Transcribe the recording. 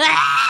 Ah!